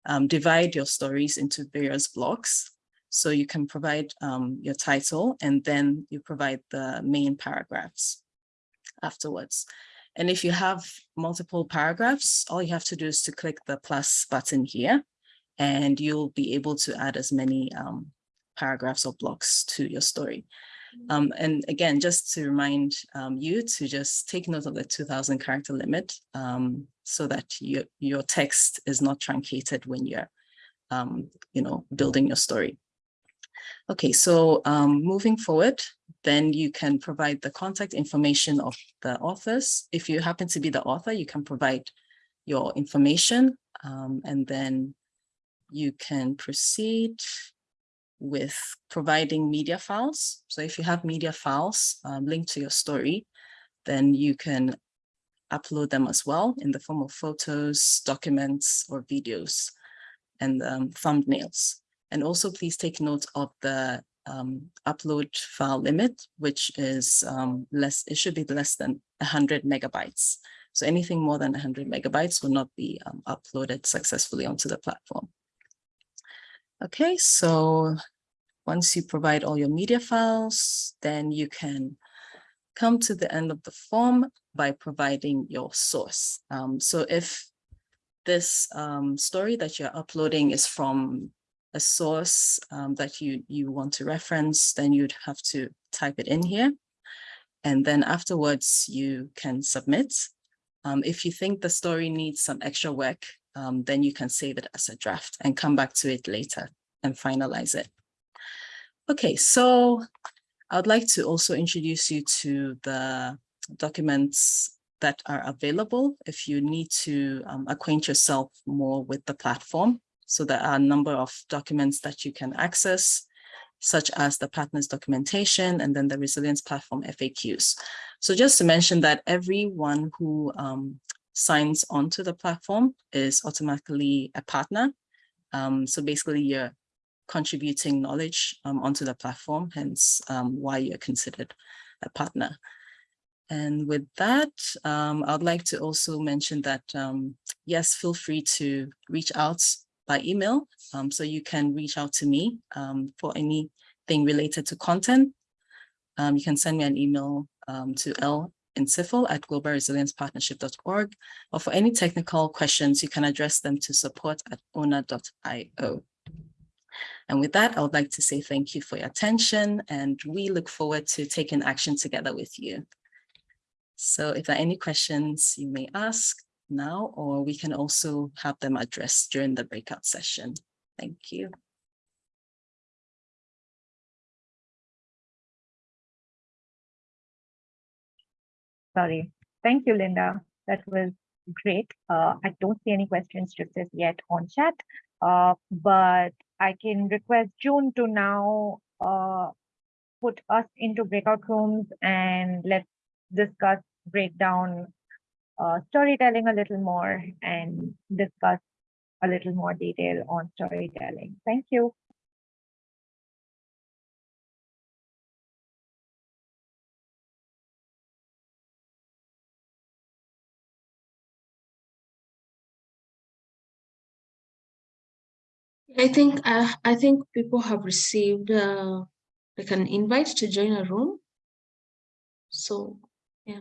um, divide your stories into various blocks. So you can provide um, your title and then you provide the main paragraphs afterwards. And if you have multiple paragraphs, all you have to do is to click the plus button here and you'll be able to add as many um, paragraphs or blocks to your story. Um, and again, just to remind um, you to just take note of the 2000 character limit um, so that your, your text is not truncated when you're, um, you know, building your story. Okay, so um, moving forward, then you can provide the contact information of the authors. If you happen to be the author, you can provide your information um, and then you can proceed with providing media files. So if you have media files um, linked to your story, then you can upload them as well in the form of photos, documents, or videos and um, thumbnails. And also please take note of the um, upload file limit, which is um, less, it should be less than 100 megabytes. So anything more than 100 megabytes will not be um, uploaded successfully onto the platform. Okay, so once you provide all your media files, then you can come to the end of the form by providing your source. Um, so if this um, story that you're uploading is from a source um, that you, you want to reference, then you'd have to type it in here. And then afterwards you can submit. Um, if you think the story needs some extra work, um, then you can save it as a draft and come back to it later and finalize it. Okay, so I'd like to also introduce you to the documents that are available if you need to um, acquaint yourself more with the platform. So there are a number of documents that you can access, such as the partners documentation and then the resilience platform FAQs. So just to mention that everyone who um, signs onto the platform is automatically a partner. Um, so basically you're contributing knowledge um, onto the platform, hence um, why you're considered a partner. And with that, um, I'd like to also mention that, um, yes, feel free to reach out by email. Um, so you can reach out to me for anything related to content. you can send me an email to L Nsifel at globalresiliencepartnership.org, or for any technical questions, you can address them to support at ona.io. And with that, I would like to say thank you for your attention and we look forward to taking action together with you. So if there are any questions you may ask now, or we can also have them addressed during the breakout session. Thank you. Sorry. Thank you, Linda. That was great. Uh, I don't see any questions just as yet on chat, uh, but I can request June to now uh, put us into breakout rooms and let's discuss, breakdown uh, storytelling a little more and discuss a little more detail on storytelling. Thank you. I think uh, I think people have received uh, like an invite to join a room. So yeah.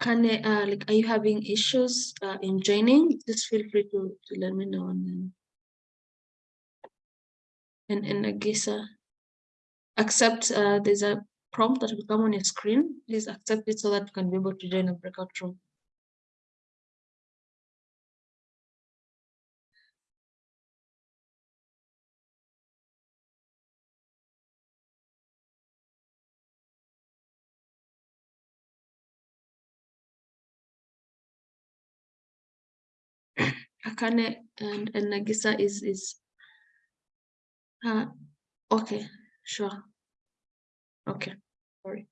Can uh, like are you having issues uh, in joining? Just feel free to, to let me know and and and I guess uh, accept uh, there's a prompt that will come on your screen. Please accept it so that you can be able to join a breakout room. Akane and, and Nagisa is, is. Uh, okay, sure. Okay, sorry.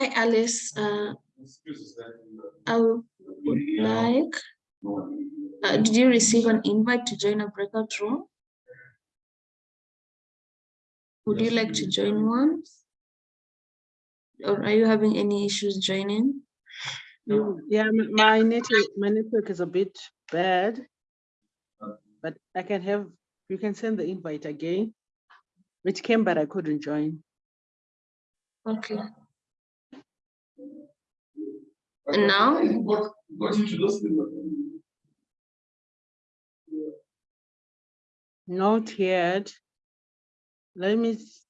Hi Alice, uh, I would like, uh, did you receive an invite to join a breakout room? Would you like to join one? Or are you having any issues joining? Yeah, my network, my network is a bit bad. But I can have, you can send the invite again. Which came, but I couldn't join. Okay. And now? Not yet. Let me, s-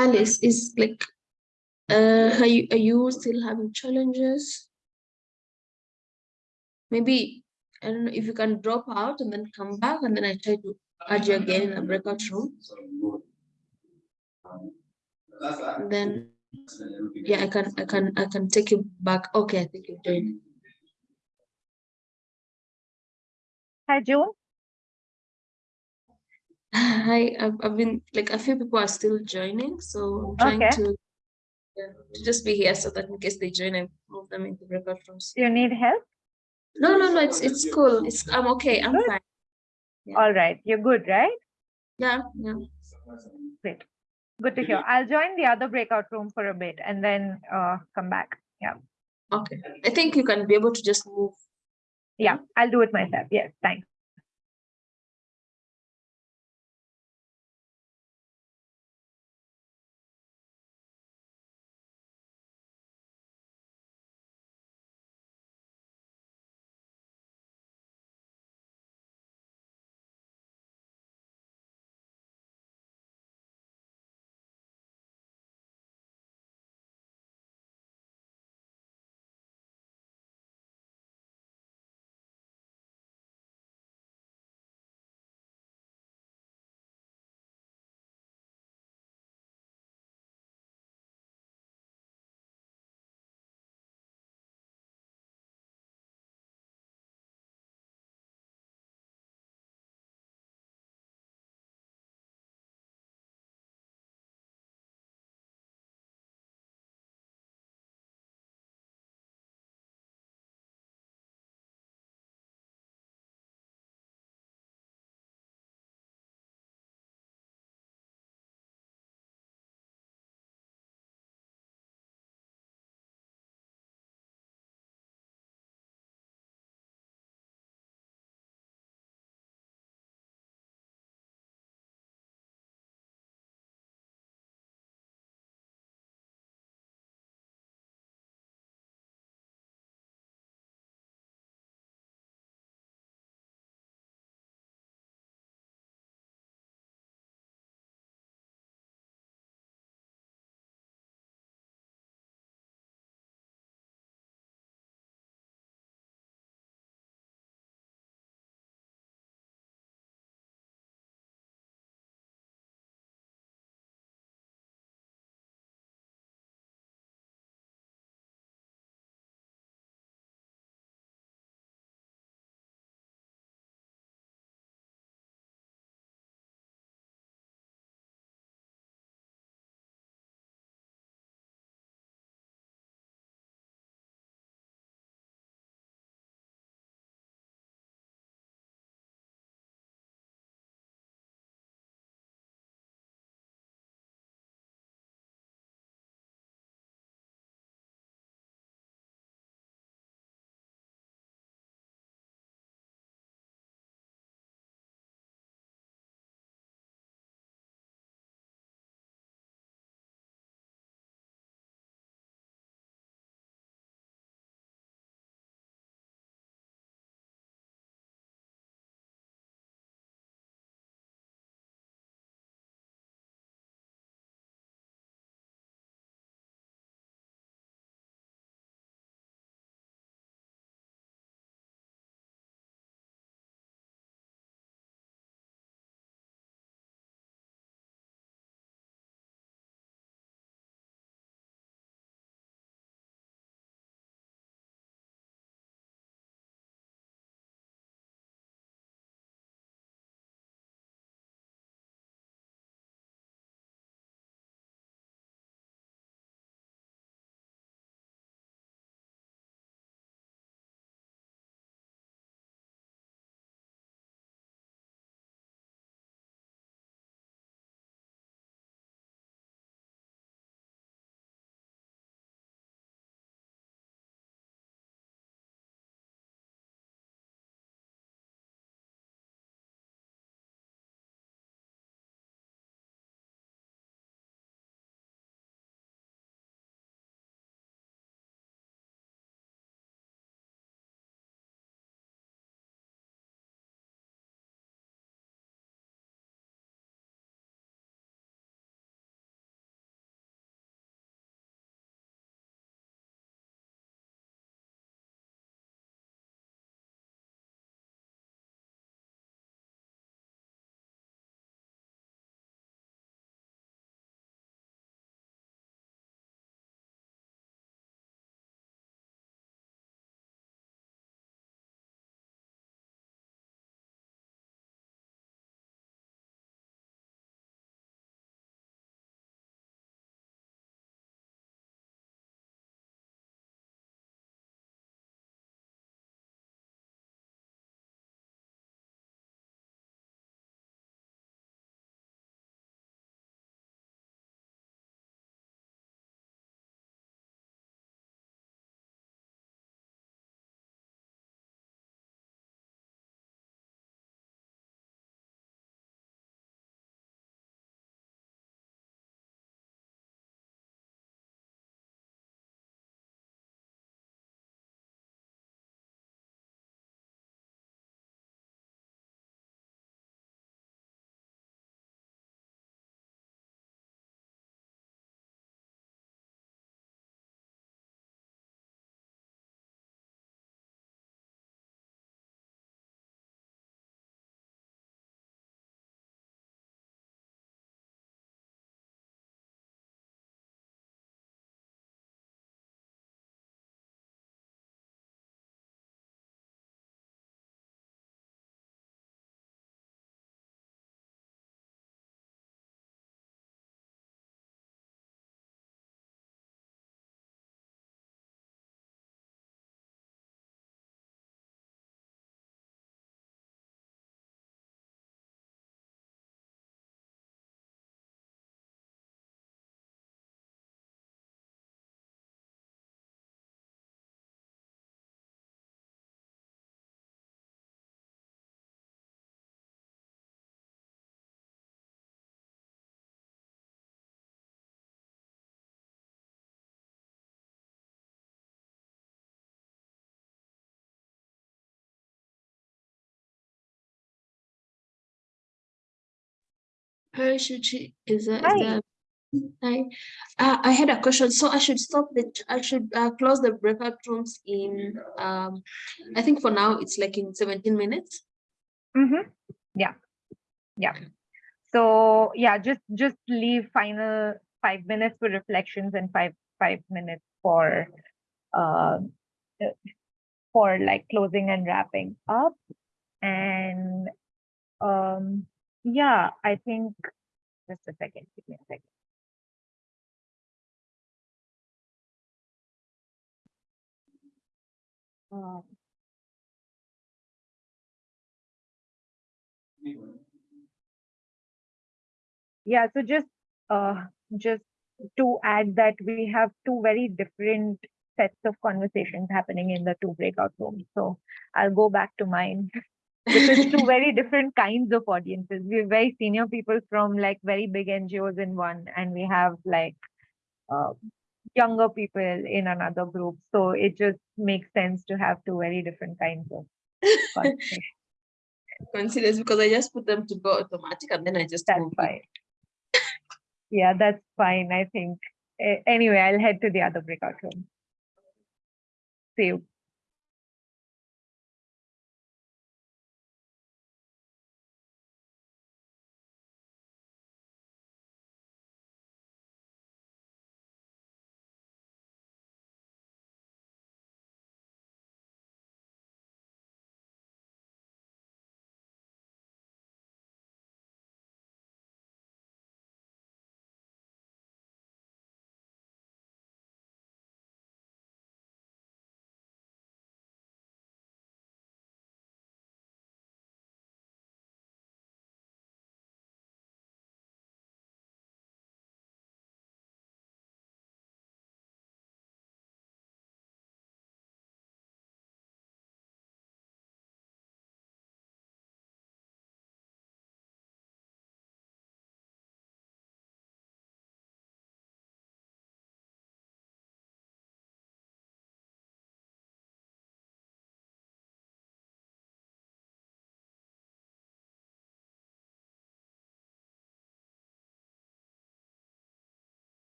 Alice is like, uh, are you, are you still having challenges? Maybe, I don't know if you can drop out and then come back and then I try to add you again in a breakout room. Then, yeah, I can, I can, I can take you back. Okay, I think you're doing. Hi, June. Hi, I've, I've been, like, a few people are still joining, so I'm trying Okay. to yeah, to just be here so that in case they join, I move them into breakout rooms. You need help? No, no, no, it's, it's cool. It's, I'm okay. I'm Good. fine. Yeah. All right, you're good, right? Yeah, yeah. Great. Good to hear. I'll join the other breakout room for a bit and then uh, come back. Yeah, Okay. I think you can be able to just move. yeah, I'll do it myself. Yes, thanks. Hi, Shuchi. Is that, Hi. is that? Hi. Uh, I had a question. So I should stop the, I should uh, close the breakout rooms in, um, I think for now it's like in 17 minutes. Mm-hmm. Yeah. Yeah. So yeah, just just leave final five minutes for reflections and five five minutes for uh, for like closing and wrapping up. And um yeah, I think just a second, give me a second. Um, Yeah, so just uh just to add that we have two very different sets of conversations happening in the two breakout rooms. So I'll go back to mine. because two very different kinds of audiences. We have very senior people from like very big NGOs in one, and we have like uh, younger people in another group. So it just makes sense to have two very different kinds of conversations. Consider because I just put them to go automatic and then I just. That's fine. Yeah, that's fine. I think. Anyway, I'll head to the other breakout room. See you.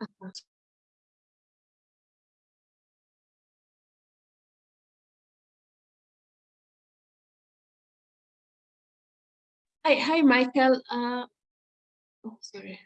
Hi, hi, Michael. Uh, oh, sorry.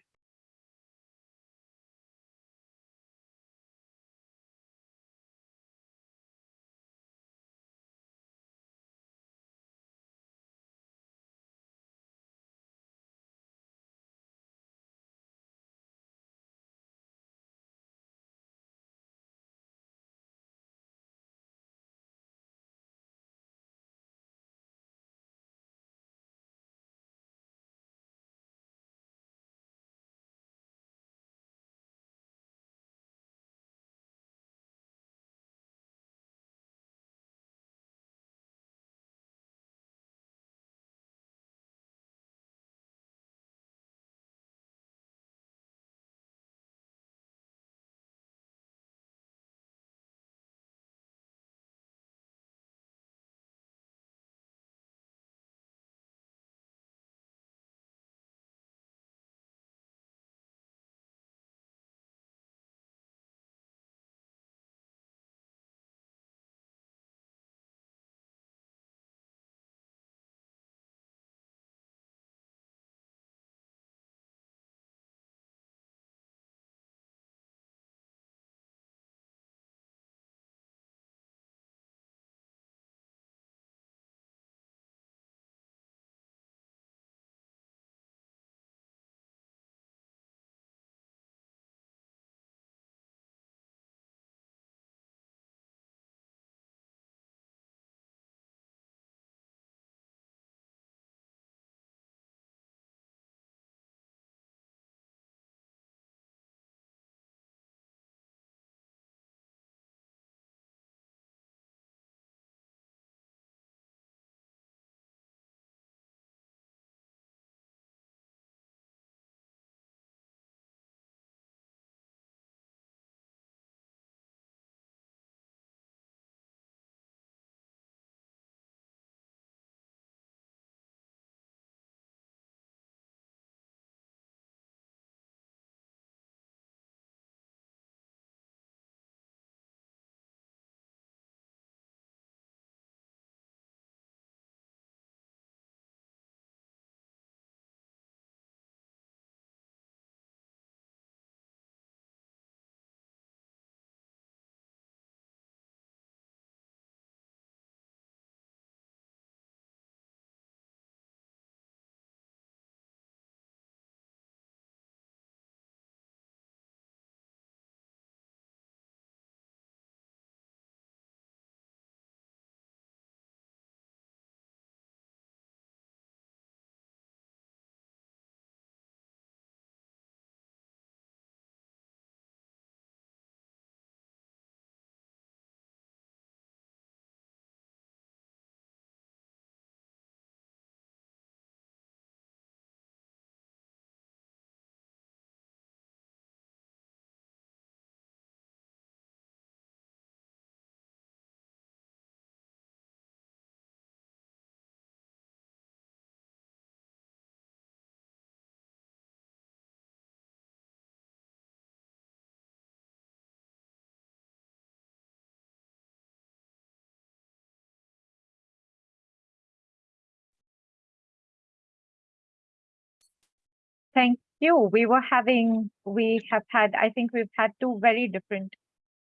Thank you. We were having, we have had, I think we've had two very different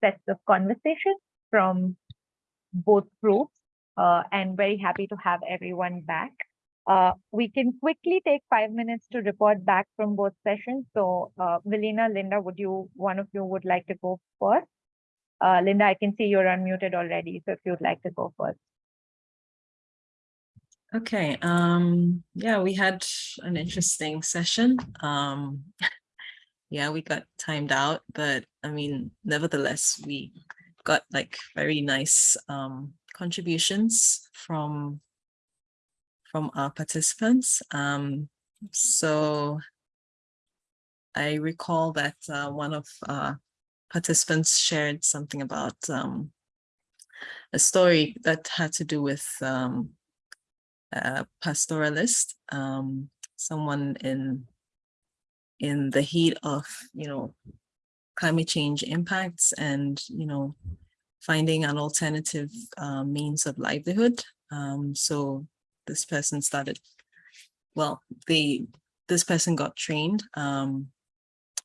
sets of conversations from both groups uh, and very happy to have everyone back. Uh, we can quickly take five minutes to report back from both sessions. So uh, Linda, would you, one of you would like to go first? Uh, Linda, I can see you're unmuted already. So if you'd like to go first. Okay, um, yeah, we had an interesting session. Um, yeah, we got timed out, but I mean, nevertheless, we got like very nice um contributions from from our participants. Um, so I recall that uh, one of uh, participants shared something about um, a story that had to do with um, a pastoralist, um, someone in in the heat of, you know, climate change impacts and, you know, finding an alternative uh, means of livelihood. Um, so this person started, well, they, this person got trained um,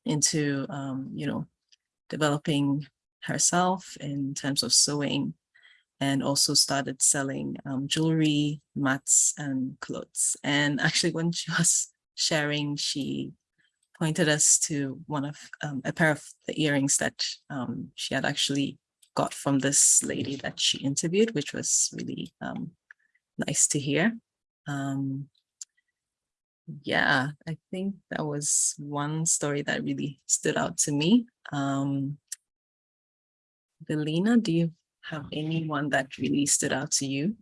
into, um, you know, developing herself in terms of sewing and also started selling um, jewelry, mats and clothes. And actually when she was sharing, she pointed us to one of um, a pair of the earrings that um, she had actually got from this lady that she interviewed, which was really um, nice to hear. Um, yeah, I think that was one story that really stood out to me. Um, Belina, do you have anyone that really stood out to you?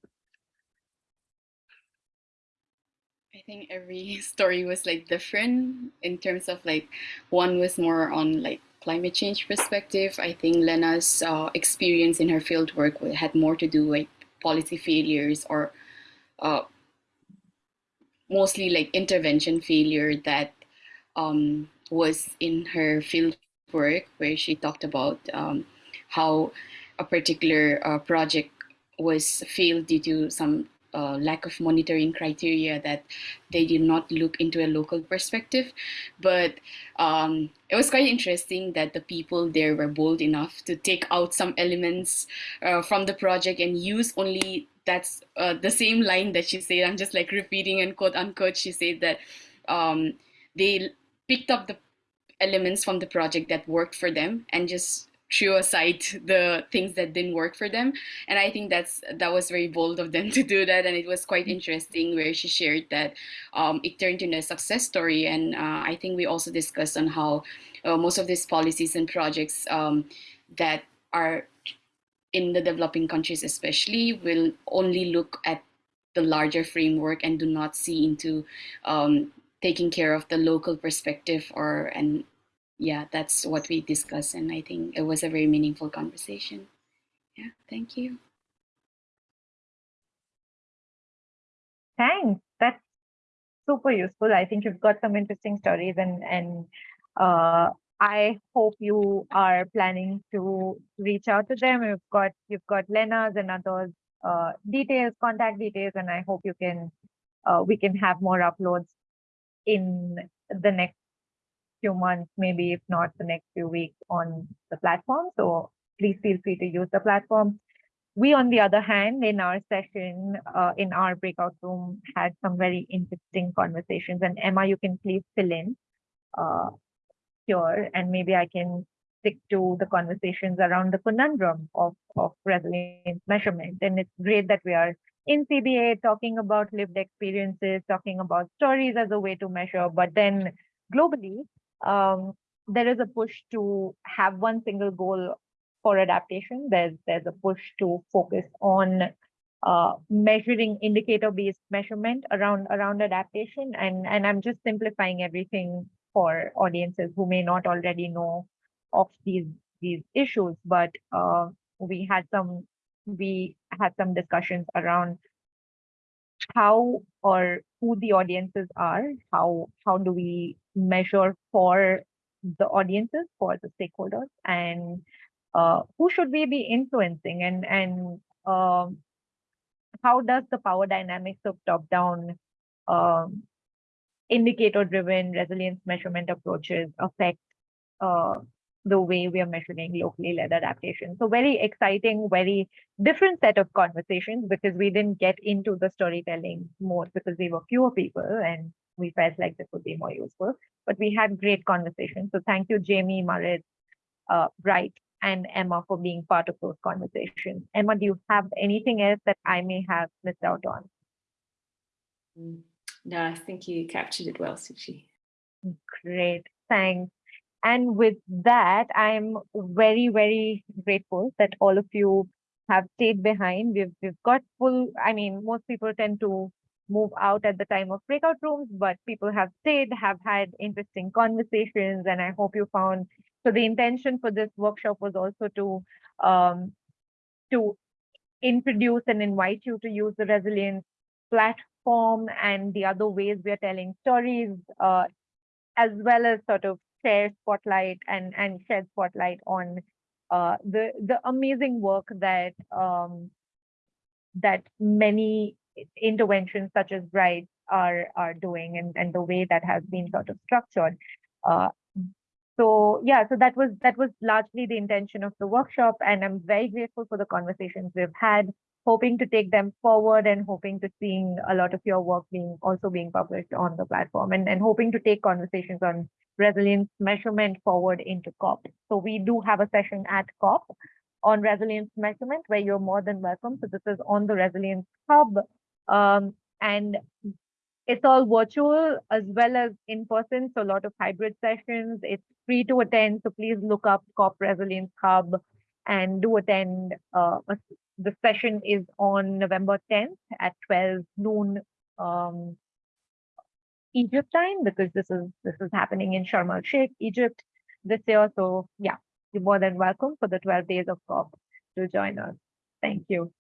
I think every story was like different in terms of like one was more on like climate change perspective. I think Lena's uh, experience in her field work had more to do with policy failures or uh, mostly like intervention failure that um, was in her field work where she talked about um, how a particular uh, project was failed due to some uh, lack of monitoring criteria that they did not look into a local perspective. But um, it was quite interesting that the people there were bold enough to take out some elements uh, from the project and use only that's uh, the same line that she said. I'm just like repeating and quote unquote. She said that um, they picked up the elements from the project that worked for them and just threw aside the things that didn't work for them. And i think that's that was very bold of them to do that. And it was quite interesting where she shared that um, it turned into a success story. And uh, i think we also discussed on how uh, most of these policies and projects um, that are in the developing countries especially will only look at the larger framework and do not see into um, taking care of the local perspective or and yeah that's what we discussed and i think it was a very meaningful conversation yeah thank you Thanks. That's super useful. I think you've got some interesting stories and and uh, I hope you are planning to reach out to them. You've got you've got Lena's and others uh, details, contact details, and I hope you can uh, we can have more uploads in the next few months, maybe if not the next few weeks on the platform. So please feel free to use the platform. We, on the other hand, in our session, uh, in our breakout room, had some very interesting conversations. And Emma, you can please fill in uh, here, and maybe I can stick to the conversations around the conundrum of, of resilience measurement. And it's great that we are in CBA talking about lived experiences, talking about stories as a way to measure, but then globally, um, there is a push to have one single goal for adaptation. There's there's a push to focus on uh, measuring indicator-based measurement around around adaptation, and and I'm just simplifying everything for audiences who may not already know of these these issues. But uh, we had some we had some discussions around how or who the audiences are, how how do we measure for the audiences, for the stakeholders, and uh, who should we be influencing, and and um, how does the power dynamics of top-down um, indicator-driven resilience measurement approaches affect uh, the way we are measuring locally led adaptation. So very exciting, very different set of conversations because we didn't get into the storytelling more because we were fewer people and we felt like this would be more useful. But we had great conversations. So thank you, Jamie, Marit, uh, Bright, and Emma for being part of those conversations. Emma, do you have anything else that I may have missed out on? Mm. No, I think you captured it well, Suchi. Great, thanks. And with that, I'm very, very grateful that all of you have stayed behind. We've we've got full, I mean, most people tend to move out at the time of breakout rooms, but people have stayed, have had interesting conversations, and I hope you found so the intention for this workshop was also to um, to introduce and invite you to use the resilience platform and the other ways we are telling stories, uh, as well as sort of share spotlight and and shed spotlight on uh, the the amazing work that um, that many interventions such as Bright are are doing and and the way that has been sort of structured. Uh, so yeah, so that was that was largely the intention of the workshop, and I'm very grateful for the conversations we've had. Hoping to take them forward and hoping to seeing a lot of your work being also being published on the platform, and and hoping to take conversations on resilience measurement forward into COP. So we do have a session at COP on resilience measurement where you're more than welcome. So this is on the Resilience Hub. Um, and it's all virtual as well as in person. So a lot of hybrid sessions. It's free to attend. So please look up COP Resilience Hub and do attend. Uh, the session is on November 10th at 12 noon um, Egypt time because this is this is happening in Sharm el Sheikh, Egypt this year. So yeah, you're more than welcome for the 12 days of COP to join us. Thank you.